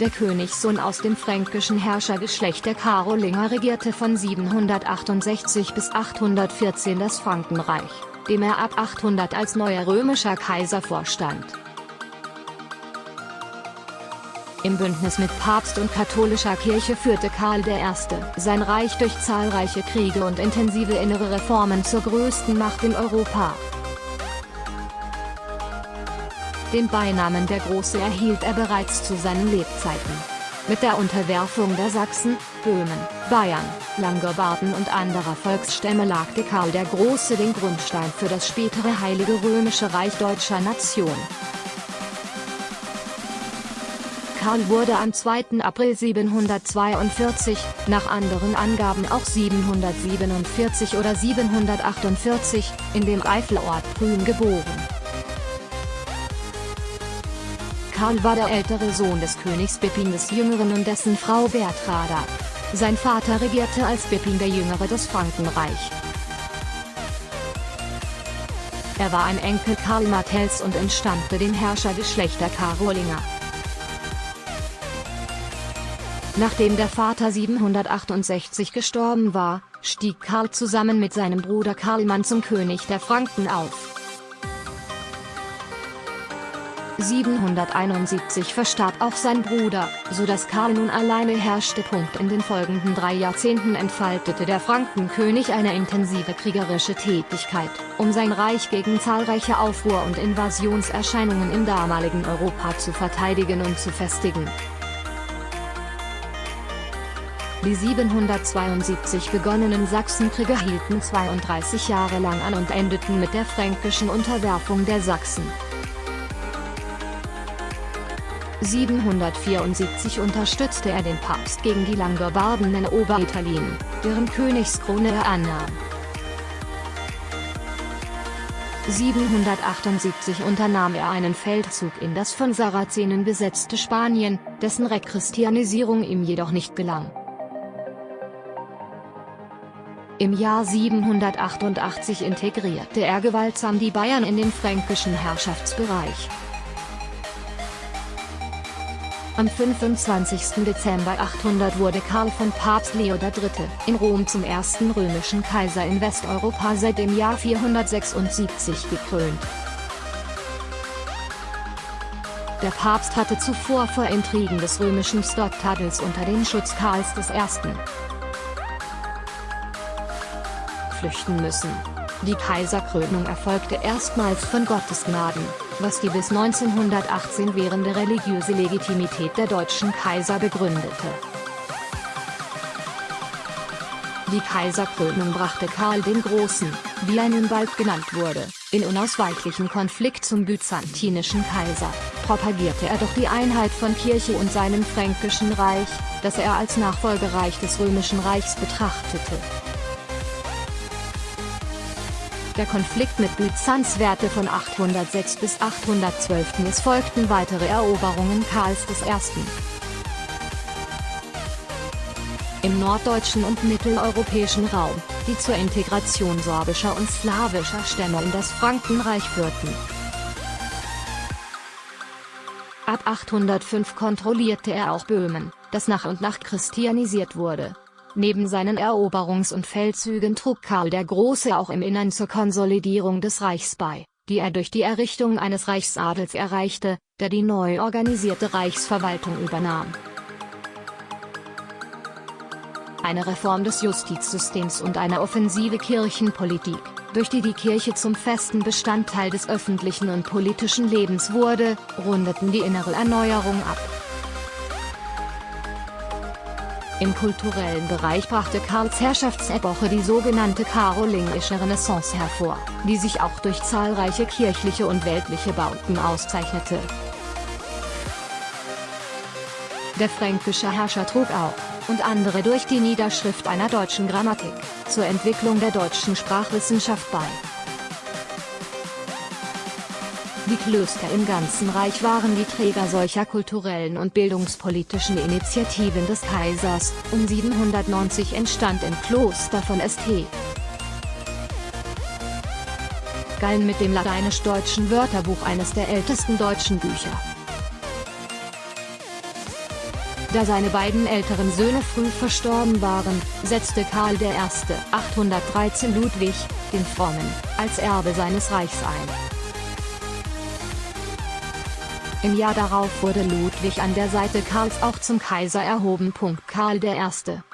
der Königssohn aus dem fränkischen Herrschergeschlecht der Karolinger regierte von 768 bis 814 das Frankenreich, dem er ab 800 als neuer römischer Kaiser vorstand. Im Bündnis mit Papst und katholischer Kirche führte Karl I. sein Reich durch zahlreiche Kriege und intensive innere Reformen zur größten Macht in Europa. Den Beinamen der Große erhielt er bereits zu seinen Lebzeiten. Mit der Unterwerfung der Sachsen, Böhmen, Bayern, Langobarden und anderer Volksstämme legte Karl der Große den Grundstein für das spätere Heilige Römische Reich deutscher Nation. Karl wurde am 2. April 742, nach anderen Angaben auch 747 oder 748, in dem Eifelort Prüm geboren. Karl war der ältere Sohn des Königs Pippin des Jüngeren und dessen Frau Bertrada. Sein Vater regierte als Pippin der Jüngere das Frankenreich. Er war ein Enkel Karl Martells und entstammte dem Herrschergeschlecht der Karolinger. Nachdem der Vater 768 gestorben war, stieg Karl zusammen mit seinem Bruder Karlmann zum König der Franken auf. 771 verstarb auch sein Bruder, so dass Karl nun alleine herrschte. In den folgenden drei Jahrzehnten entfaltete der Frankenkönig eine intensive kriegerische Tätigkeit, um sein Reich gegen zahlreiche Aufruhr- und Invasionserscheinungen im damaligen Europa zu verteidigen und zu festigen. Die 772 begonnenen Sachsenkriege hielten 32 Jahre lang an und endeten mit der fränkischen Unterwerfung der Sachsen. 774 unterstützte er den Papst gegen die Langobarden in Oberitalien, deren Königskrone er annahm. 778 unternahm er einen Feldzug in das von Sarazenen besetzte Spanien, dessen Rechristianisierung ihm jedoch nicht gelang. Im Jahr 788 integrierte er gewaltsam die Bayern in den fränkischen Herrschaftsbereich. Am 25. Dezember 800 wurde Karl von Papst Leo III. in Rom zum ersten römischen Kaiser in Westeuropa seit dem Jahr 476 gekrönt. Der Papst hatte zuvor vor Intrigen des römischen Stottadels unter den Schutz Karls I flüchten müssen. Die Kaiserkrönung erfolgte erstmals von Gottes Gnaden, was die bis 1918 währende religiöse Legitimität der deutschen Kaiser begründete. Die Kaiserkrönung brachte Karl den Großen, wie er nun bald genannt wurde, in unausweichlichen Konflikt zum byzantinischen Kaiser, propagierte er doch die Einheit von Kirche und seinem fränkischen Reich, das er als Nachfolgereich des römischen Reichs betrachtete. Der Konflikt mit Byzanz währte von 806 bis 812 es folgten weitere Eroberungen Karls I. Im norddeutschen und mitteleuropäischen Raum, die zur Integration sorbischer und slawischer Stämme in das Frankenreich führten. Ab 805 kontrollierte er auch Böhmen, das nach und nach christianisiert wurde. Neben seinen Eroberungs- und Feldzügen trug Karl der Große auch im Innern zur Konsolidierung des Reichs bei, die er durch die Errichtung eines Reichsadels erreichte, der die neu organisierte Reichsverwaltung übernahm. Eine Reform des Justizsystems und eine offensive Kirchenpolitik, durch die die Kirche zum festen Bestandteil des öffentlichen und politischen Lebens wurde, rundeten die innere Erneuerung ab. Im kulturellen Bereich brachte Karls Herrschaftsepoche die sogenannte karolingische Renaissance hervor, die sich auch durch zahlreiche kirchliche und weltliche Bauten auszeichnete. Der fränkische Herrscher trug auch, und andere durch die Niederschrift einer deutschen Grammatik, zur Entwicklung der deutschen Sprachwissenschaft bei. Die Klöster im ganzen Reich waren die Träger solcher kulturellen und bildungspolitischen Initiativen des Kaisers. Um 790 entstand im Kloster von St. Gallen mit dem lateinisch-deutschen Wörterbuch eines der ältesten deutschen Bücher. Da seine beiden älteren Söhne früh verstorben waren, setzte Karl I. 813 Ludwig, den Frommen, als Erbe seines Reichs ein. Im Jahr darauf wurde Ludwig an der Seite Karls auch zum Kaiser erhoben. Karl I